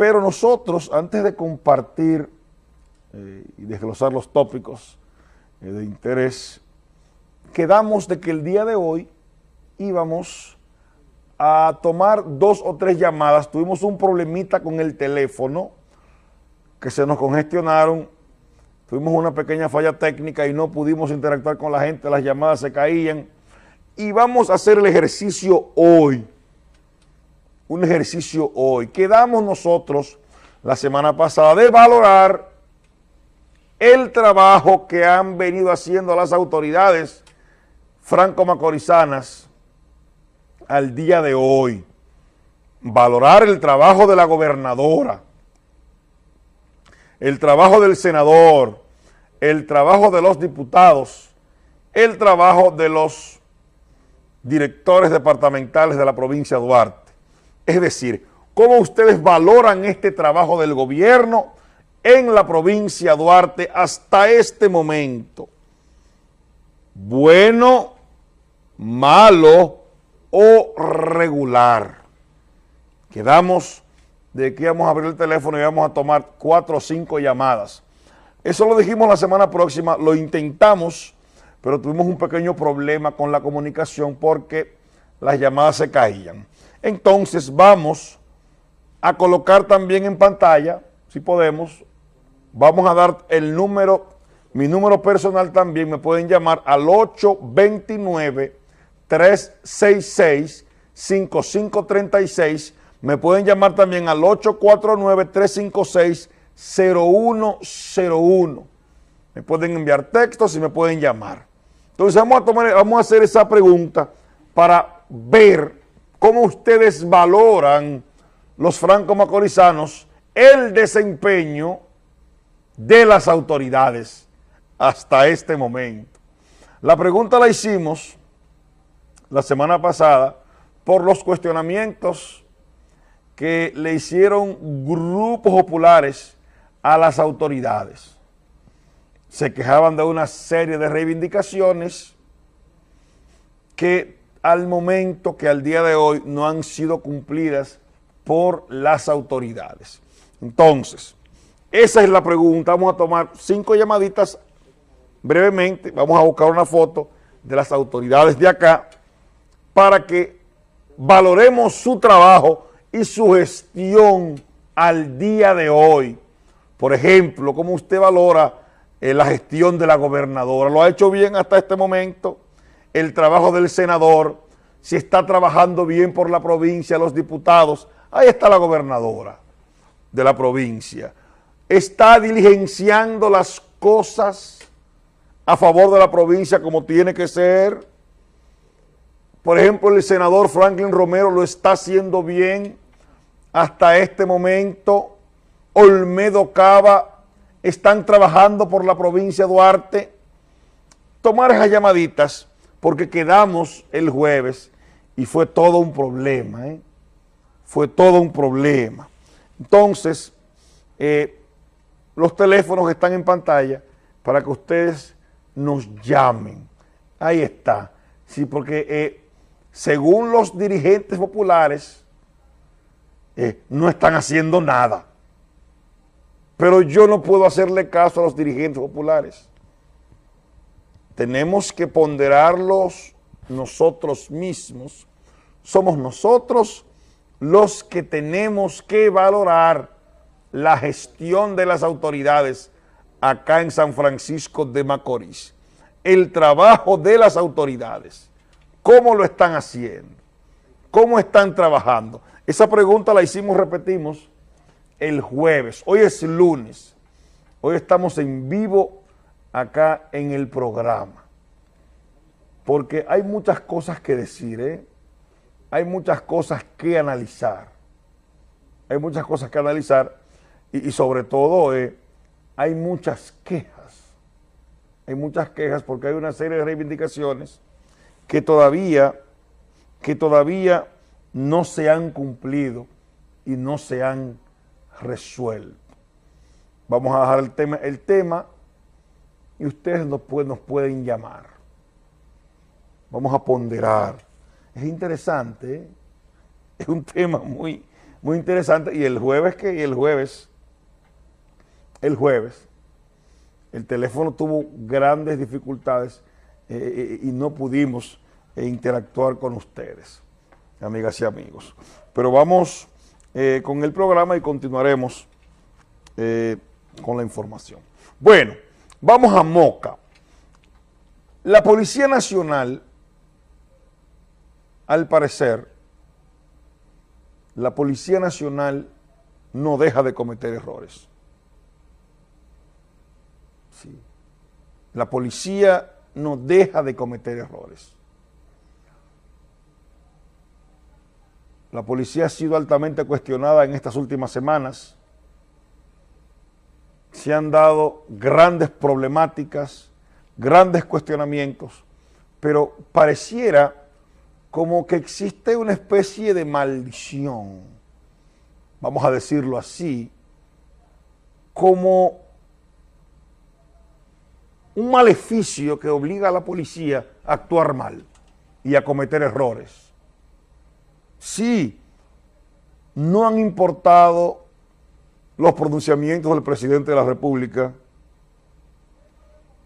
Pero nosotros, antes de compartir eh, y desglosar los tópicos eh, de interés, quedamos de que el día de hoy íbamos a tomar dos o tres llamadas. Tuvimos un problemita con el teléfono que se nos congestionaron. Tuvimos una pequeña falla técnica y no pudimos interactuar con la gente, las llamadas se caían. Y vamos a hacer el ejercicio hoy. Un ejercicio hoy. Quedamos nosotros la semana pasada de valorar el trabajo que han venido haciendo las autoridades franco-macorizanas al día de hoy. Valorar el trabajo de la gobernadora, el trabajo del senador, el trabajo de los diputados, el trabajo de los directores departamentales de la provincia de Duarte. Es decir, cómo ustedes valoran este trabajo del gobierno en la provincia de Duarte hasta este momento. Bueno, malo o regular. Quedamos de que íbamos a abrir el teléfono y vamos a tomar cuatro o cinco llamadas. Eso lo dijimos la semana próxima, lo intentamos, pero tuvimos un pequeño problema con la comunicación porque las llamadas se caían. Entonces vamos a colocar también en pantalla, si podemos, vamos a dar el número, mi número personal también, me pueden llamar al 829-366-5536, me pueden llamar también al 849-356-0101, me pueden enviar textos y me pueden llamar. Entonces vamos a, tomar, vamos a hacer esa pregunta para ver cómo ustedes valoran los franco-macorizanos el desempeño de las autoridades hasta este momento. La pregunta la hicimos la semana pasada por los cuestionamientos que le hicieron grupos populares a las autoridades. Se quejaban de una serie de reivindicaciones que al momento, que al día de hoy, no han sido cumplidas por las autoridades. Entonces, esa es la pregunta. Vamos a tomar cinco llamaditas brevemente. Vamos a buscar una foto de las autoridades de acá para que valoremos su trabajo y su gestión al día de hoy. Por ejemplo, cómo usted valora eh, la gestión de la gobernadora. ¿Lo ha hecho bien hasta este momento? El trabajo del senador, si está trabajando bien por la provincia, los diputados. Ahí está la gobernadora de la provincia está diligenciando las cosas a favor de la provincia como tiene que ser. Por ejemplo, el senador Franklin Romero lo está haciendo bien hasta este momento. Olmedo Cava están trabajando por la provincia de Duarte. Tomar esas llamaditas porque quedamos el jueves y fue todo un problema, ¿eh? fue todo un problema. Entonces, eh, los teléfonos están en pantalla para que ustedes nos llamen. Ahí está. Sí, porque eh, según los dirigentes populares, no están haciendo nada. Pero yo no puedo hacerle caso a los dirigentes populares. Tenemos que ponderarlos nosotros mismos. Somos nosotros los que tenemos que valorar la gestión de las autoridades acá en San Francisco de Macorís. El trabajo de las autoridades. ¿Cómo lo están haciendo? ¿Cómo están trabajando? Esa pregunta la hicimos, repetimos, el jueves. Hoy es lunes. Hoy estamos en vivo acá en el programa. Porque hay muchas cosas que decir, ¿eh? Hay muchas cosas que analizar. Hay muchas cosas que analizar y, sobre todo eh, hay muchas quejas, hay muchas quejas porque hay una serie de reivindicaciones que todavía, que todavía no se han cumplido y no se han resuelto. Vamos a dejar el tema, el tema y ustedes nos pueden, llamar. Vamos a ponderar. Es interesante, ¿eh? es un tema muy, muy interesante. Y el jueves que, el jueves, el jueves, el teléfono tuvo grandes dificultades eh, y no pudimos interactuar con ustedes, amigas y amigos. Pero vamos con el programa y continuaremos con la información. Bueno, vamos a Moca. La Policía Nacional, al parecer, la Policía Nacional no deja de cometer errores. Sí. La policía no deja de cometer errores. La policía ha sido altamente cuestionada en estas últimas semanas se han dado grandes problemáticas, grandes cuestionamientos, pero pareciera como que existe una especie de maldición, vamos a decirlo así, como un maleficio que obliga a la policía a actuar mal y a cometer errores. Sí, no han importado los pronunciamientos del presidente de la República,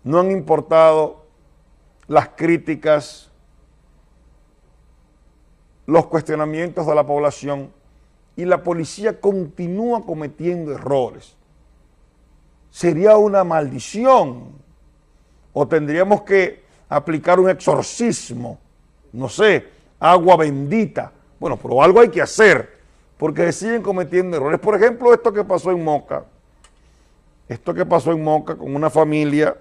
no han importado las críticas, los cuestionamientos de la población y la policía continúa cometiendo errores. Sería una maldición o tendríamos que aplicar un exorcismo, no sé, agua bendita. Bueno, pero algo hay que hacer porque siguen cometiendo errores. Por ejemplo, esto que pasó en Moca, esto que pasó en Moca con una familia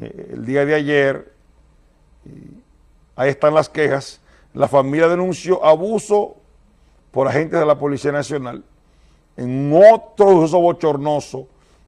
eh, el día de ayer, ahí están las quejas, la familia denunció abuso por agentes de la Policía Nacional en otro uso bochornoso